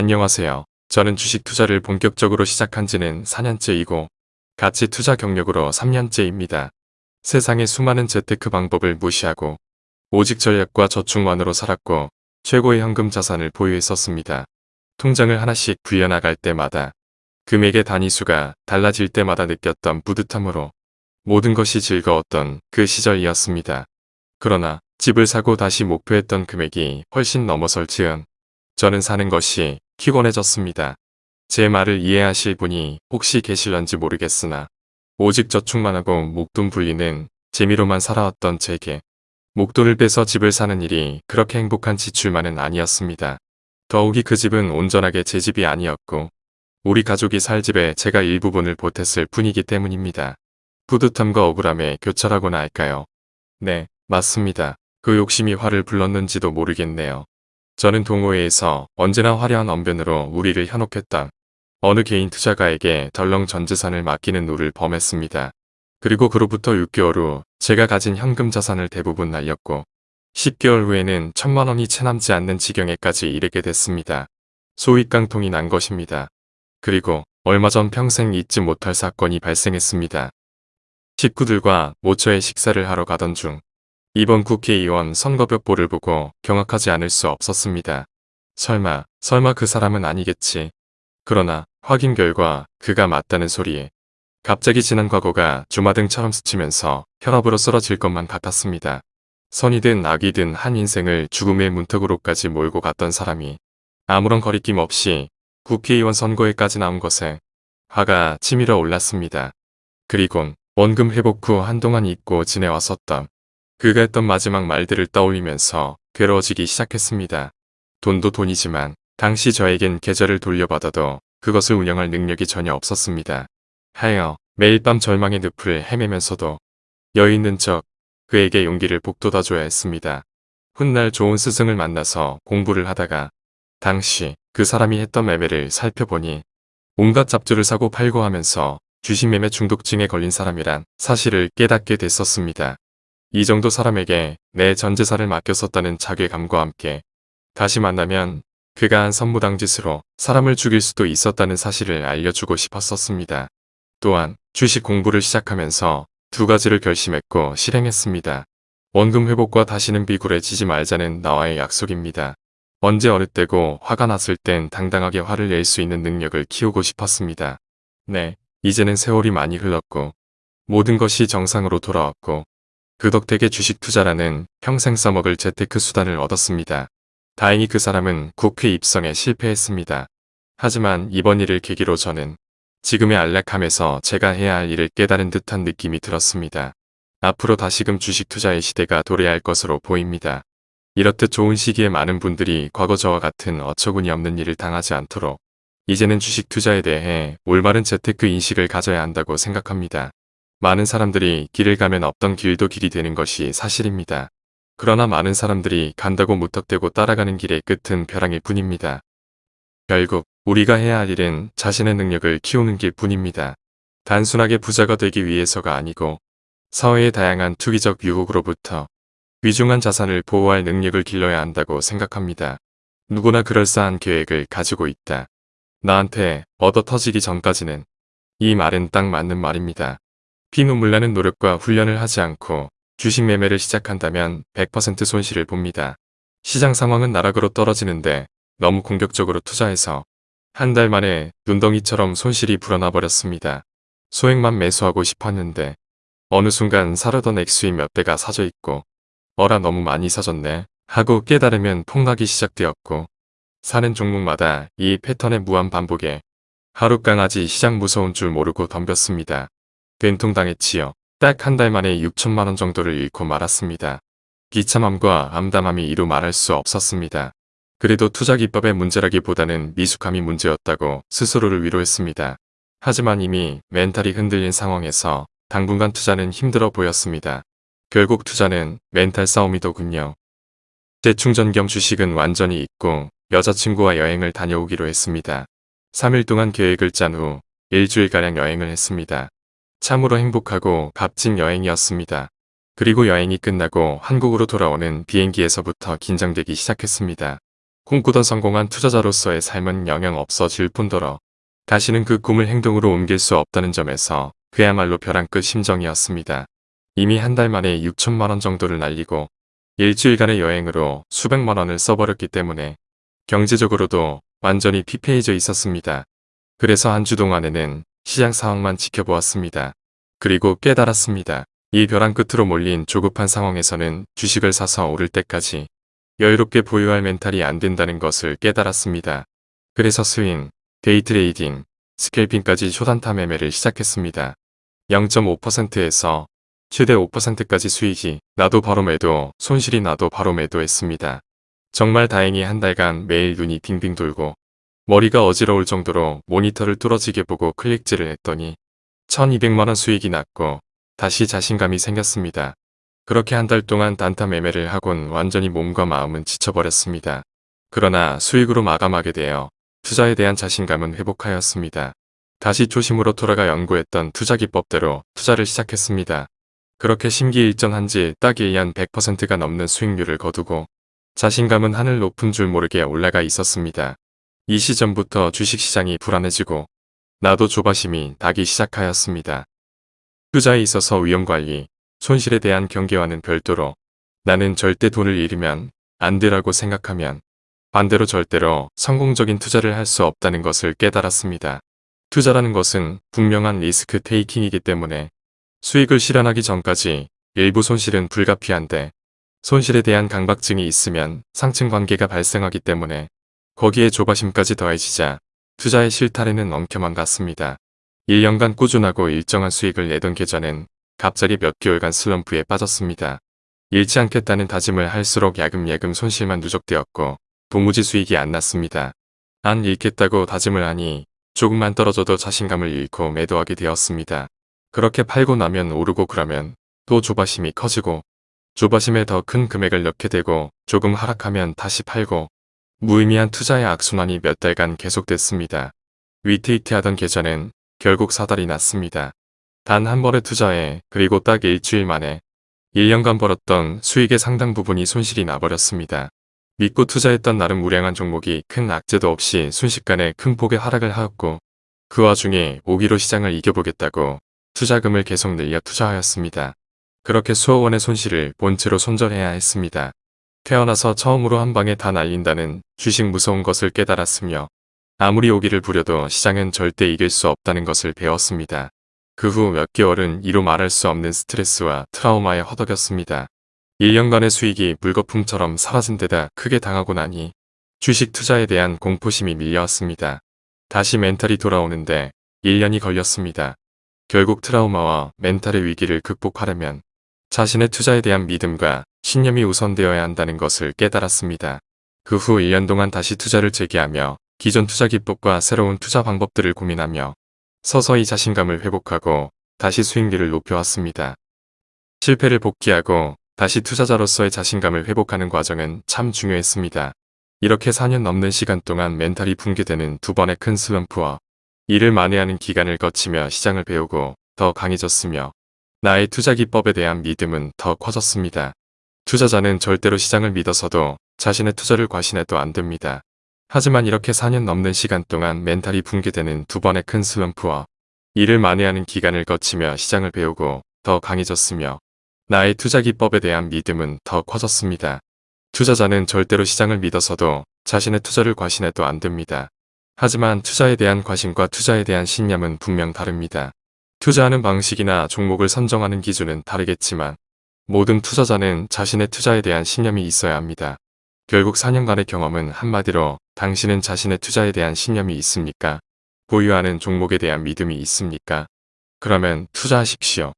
안녕하세요. 저는 주식 투자를 본격적으로 시작한 지는 4년째이고 가치 투자 경력으로 3년째입니다. 세상의 수많은 재테크 방법을 무시하고 오직 전략과 저축만으로 살았고 최고의 현금 자산을 보유했었습니다. 통장을 하나씩 불려나갈 때마다 금액의 단위수가 달라질 때마다 느꼈던 뿌듯함으로 모든 것이 즐거웠던 그 시절이었습니다. 그러나 집을 사고 다시 목표했던 금액이 훨씬 넘어설 즈음 저는 사는 것이 피곤해졌습니다. 제 말을 이해하실 분이 혹시 계실런지 모르겠으나 오직 저축만 하고 목돈 불리는 재미로만 살아왔던 제게 목돈을 빼서 집을 사는 일이 그렇게 행복한 지출만은 아니었습니다. 더욱이 그 집은 온전하게 제 집이 아니었고 우리 가족이 살 집에 제가 일부분을 보탰을 뿐이기 때문입니다. 뿌듯함과 억울함에 교차라고나 할까요? 네, 맞습니다. 그 욕심이 화를 불렀는지도 모르겠네요. 저는 동호회에서 언제나 화려한 언변으로 우리를 현혹했다. 어느 개인 투자가에게 덜렁 전 재산을 맡기는 노를 범했습니다. 그리고 그로부터 6개월 후 제가 가진 현금 자산을 대부분 날렸고 10개월 후에는 천만 원이 채 남지 않는 지경에까지 이르게 됐습니다. 소위 깡통이 난 것입니다. 그리고 얼마 전 평생 잊지 못할 사건이 발생했습니다. 식구들과 모처에 식사를 하러 가던 중 이번 국회의원 선거벽보를 보고 경악하지 않을 수 없었습니다. 설마, 설마 그 사람은 아니겠지. 그러나 확인 결과 그가 맞다는 소리에 갑자기 지난 과거가 주마등처럼 스치면서 혈압으로 쓰러질 것만 같았습니다. 선이든 악이든 한 인생을 죽음의 문턱으로까지 몰고 갔던 사람이 아무런 거리낌 없이 국회의원 선거에까지 나온 것에 화가 치밀어 올랐습니다. 그리곤 원금 회복 후 한동안 잊고 지내왔었던 그가 했던 마지막 말들을 떠올리면서 괴로워지기 시작했습니다. 돈도 돈이지만 당시 저에겐 계좌를 돌려받아도 그것을 운영할 능력이 전혀 없었습니다. 하여 매일 밤 절망의 늪을 헤매면서도 여유 있는 척 그에게 용기를 북돋아줘야 했습니다. 훗날 좋은 스승을 만나서 공부를 하다가 당시 그 사람이 했던 매매를 살펴보니 온갖 잡주를 사고 팔고 하면서 주식 매매 중독증에 걸린 사람이란 사실을 깨닫게 됐었습니다. 이 정도 사람에게 내 전재산을 맡겼었다는 자괴감과 함께 다시 만나면 그가 한 선무당 짓으로 사람을 죽일 수도 있었다는 사실을 알려주고 싶었었습니다. 또한 주식 공부를 시작하면서 두 가지를 결심했고 실행했습니다. 원금 회복과 다시는 비굴해지지 말자는 나와의 약속입니다. 언제 어느 때고 화가 났을 땐 당당하게 화를 낼 수 있는 능력을 키우고 싶었습니다. 네, 이제는 세월이 많이 흘렀고 모든 것이 정상으로 돌아왔고 그 덕택에 주식 투자라는 평생 써먹을 재테크 수단을 얻었습니다. 다행히 그 사람은 국회 입성에 실패했습니다. 하지만 이번 일을 계기로 저는 지금의 안락함에서 제가 해야 할 일을 깨달은 듯한 느낌이 들었습니다. 앞으로 다시금 주식 투자의 시대가 도래할 것으로 보입니다. 이렇듯 좋은 시기에 많은 분들이 과거 저와 같은 어처구니 없는 일을 당하지 않도록 이제는 주식 투자에 대해 올바른 재테크 인식을 가져야 한다고 생각합니다. 많은 사람들이 길을 가면 없던 길도 길이 되는 것이 사실입니다. 그러나 많은 사람들이 간다고 무턱대고 따라가는 길의 끝은 벼랑일 뿐입니다. 결국 우리가 해야 할 일은 자신의 능력을 키우는 길 뿐입니다. 단순하게 부자가 되기 위해서가 아니고 사회의 다양한 투기적 유혹으로부터 위중한 자산을 보호할 능력을 길러야 한다고 생각합니다. 누구나 그럴싸한 계획을 가지고 있다. 나한테 얻어 터지기 전까지는 이 말은 딱 맞는 말입니다. 피눈물 나는 노력과 훈련을 하지 않고 주식 매매를 시작한다면 100% 손실을 봅니다. 시장 상황은 나락으로 떨어지는데 너무 공격적으로 투자해서 한 달 만에 눈덩이처럼 손실이 불어나 버렸습니다. 소액만 매수하고 싶었는데 어느 순간 사려던 액수의 몇 배가 사져 있고 어라 너무 많이 사졌네 하고 깨달으면 폭락이 시작되었고 사는 종목마다 이 패턴의 무한 반복에 하루 강아지 시장 무서운 줄 모르고 덤볐습니다. 된통당했지요. 딱한 달 만에 6천만원 정도를 잃고 말았습니다. 기참함과 암담함이 이루 말할 수 없었습니다. 그래도 투자 기법의 문제라기보다는 미숙함이 문제였다고 스스로를 위로했습니다. 하지만 이미 멘탈이 흔들린 상황에서 당분간 투자는 힘들어 보였습니다. 결국 투자는 멘탈 싸움이더군요. 재충전 겸 주식은 완전히 잊고 여자친구와 여행을 다녀오기로 했습니다. 3일 동안 계획을 짠 후 일주일가량 여행을 했습니다. 참으로 행복하고 값진 여행이었습니다. 그리고 여행이 끝나고 한국으로 돌아오는 비행기에서부터 긴장되기 시작했습니다. 꿈꾸던 성공한 투자자로서의 삶은 영영 없어질 뿐더러 다시는 그 꿈을 행동으로 옮길 수 없다는 점에서 그야말로 벼랑 끝 심정이었습니다. 이미 한 달 만에 6천만 원 정도를 날리고 일주일간의 여행으로 수백만 원을 써버렸기 때문에 경제적으로도 완전히 피폐해져 있었습니다. 그래서 한 주 동안에는 시장 상황만 지켜보았습니다. 그리고 깨달았습니다. 이 벼랑 끝으로 몰린 조급한 상황에서는 주식을 사서 오를 때까지 여유롭게 보유할 멘탈이 안 된다는 것을 깨달았습니다. 그래서 스윙, 데이트레이딩, 스캘핑까지 초단타 매매를 시작했습니다. 0.5%에서 최대 5%까지 수익이 나도 바로 매도, 손실이 나도 바로 매도했습니다. 정말 다행히 한 달간 매일 눈이 빙빙 돌고 머리가 어지러울 정도로 모니터를 뚫어지게 보고 클릭질을 했더니 1200만원 수익이 났고 다시 자신감이 생겼습니다. 그렇게 한 달 동안 단타 매매를 하곤 완전히 몸과 마음은 지쳐버렸습니다. 그러나 수익으로 마감하게 되어 투자에 대한 자신감은 회복하였습니다. 다시 초심으로 돌아가 연구했던 투자 기법대로 투자를 시작했습니다. 그렇게 심기일전한 지 딱 1년 100%가 넘는 수익률을 거두고 자신감은 하늘 높은 줄 모르게 올라가 있었습니다. 이 시점부터 주식시장이 불안해지고 나도 조바심이 나기 시작하였습니다. 투자에 있어서 위험관리, 손실에 대한 경계와는 별도로 나는 절대 돈을 잃으면 안 되라고 생각하면 반대로 절대로 성공적인 투자를 할 수 없다는 것을 깨달았습니다. 투자라는 것은 분명한 리스크 테이킹이기 때문에 수익을 실현하기 전까지 일부 손실은 불가피한데 손실에 대한 강박증이 있으면 상층 관계가 발생하기 때문에 거기에 조바심까지 더해지자 투자의 실타래는 엉켜만 갔습니다. 1년간 꾸준하고 일정한 수익을 내던 계좌는 갑자기 몇 개월간 슬럼프에 빠졌습니다. 잃지 않겠다는 다짐을 할수록 야금야금 손실만 누적되었고 도무지 수익이 안 났습니다. 안 잃겠다고 다짐을 하니 조금만 떨어져도 자신감을 잃고 매도하게 되었습니다. 그렇게 팔고 나면 오르고 그러면 또 조바심이 커지고 조바심에 더 큰 금액을 넣게 되고 조금 하락하면 다시 팔고 무의미한 투자의 악순환이 몇 달간 계속됐습니다. 위트위트하던 계좌는 결국 사달이 났습니다. 단 한 번의 투자에 그리고 딱 일주일 만에 1년간 벌었던 수익의 상당 부분이 손실이 나버렸습니다. 믿고 투자했던 나름 우량한 종목이 큰 악재도 없이 순식간에 큰 폭의 하락을 하였고 그 와중에 오기로 시장을 이겨보겠다고 투자금을 계속 늘려 투자하였습니다. 그렇게 수억 원의 손실을 본체로 손절해야 했습니다. 태어나서 처음으로 한 방에 다 날린다는 주식 무서운 것을 깨달았으며 아무리 오기를 부려도 시장은 절대 이길 수 없다는 것을 배웠습니다. 그 후 몇 개월은 이로 말할 수 없는 스트레스와 트라우마에 허덕였습니다. 1년간의 수익이 물거품처럼 사라진 데다 크게 당하고 나니 주식 투자에 대한 공포심이 밀려왔습니다. 다시 멘탈이 돌아오는데 1년이 걸렸습니다. 결국 트라우마와 멘탈의 위기를 극복하려면 자신의 투자에 대한 믿음과 신념이 우선되어야 한다는 것을 깨달았습니다. 그 후 1년 동안 다시 투자를 재개하며 기존 투자 기법과 새로운 투자 방법들을 고민하며 서서히 자신감을 회복하고 다시 수익률을 높여왔습니다. 실패를 복귀하고 다시 투자자로서의 자신감을 회복하는 과정은 참 중요했습니다. 이렇게 4년 넘는 시간 동안 멘탈이 붕괴되는 두 번의 큰 슬럼프와 일을 만회하는 기간을 거치며 시장을 배우고 더 강해졌으며 나의 투자 기법에 대한 믿음은 더 커졌습니다. 투자자는 절대로 시장을 믿어서도 자신의 투자를 과신해도 안 됩니다. 하지만 이렇게 4년 넘는 시간 동안 멘탈이 붕괴되는 두 번의 큰 슬럼프와 이를 만회하는 기간을 거치며 시장을 배우고 더 강해졌으며 나의 투자 기법에 대한 믿음은 더 커졌습니다. 투자자는 절대로 시장을 믿어서도 자신의 투자를 과신해도 안 됩니다. 하지만 투자에 대한 과신과 투자에 대한 신념은 분명 다릅니다. 투자하는 방식이나 종목을 선정하는 기준은 다르겠지만 모든 투자자는 자신의 투자에 대한 신념이 있어야 합니다. 결국 4년간의 경험은 한마디로 당신은 자신의 투자에 대한 신념이 있습니까? 보유하는 종목에 대한 믿음이 있습니까? 그러면 투자하십시오.